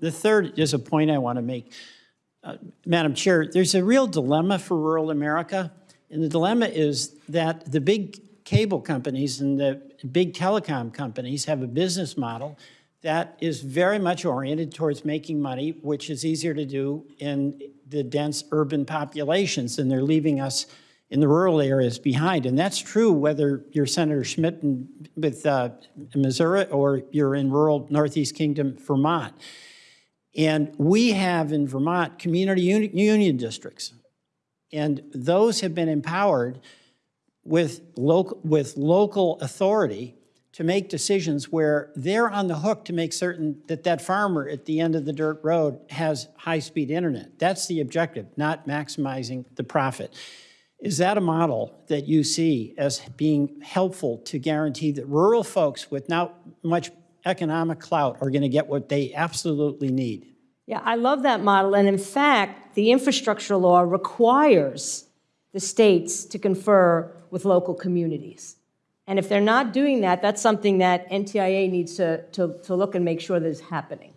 the third is a point I want to make. Uh, Madam Chair, there's a real dilemma for rural America. And the dilemma is that the big cable companies and the big telecom companies have a business model that is very much oriented towards making money, which is easier to do in the dense urban populations, and they're leaving us in the rural areas behind. And that's true whether you're Senator Schmitt in, with uh, Missouri or you're in rural Northeast Kingdom, Vermont. And we have in Vermont community uni union districts. And those have been empowered with local, with local authority to make decisions where they're on the hook to make certain that that farmer at the end of the dirt road has high-speed internet. That's the objective, not maximizing the profit. Is that a model that you see as being helpful to guarantee that rural folks with not much economic clout are going to get what they absolutely need? Yeah, I love that model, and in fact, the infrastructure law requires the states to confer with local communities. And if they're not doing that, that's something that NTIA needs to, to, to look and make sure that is happening.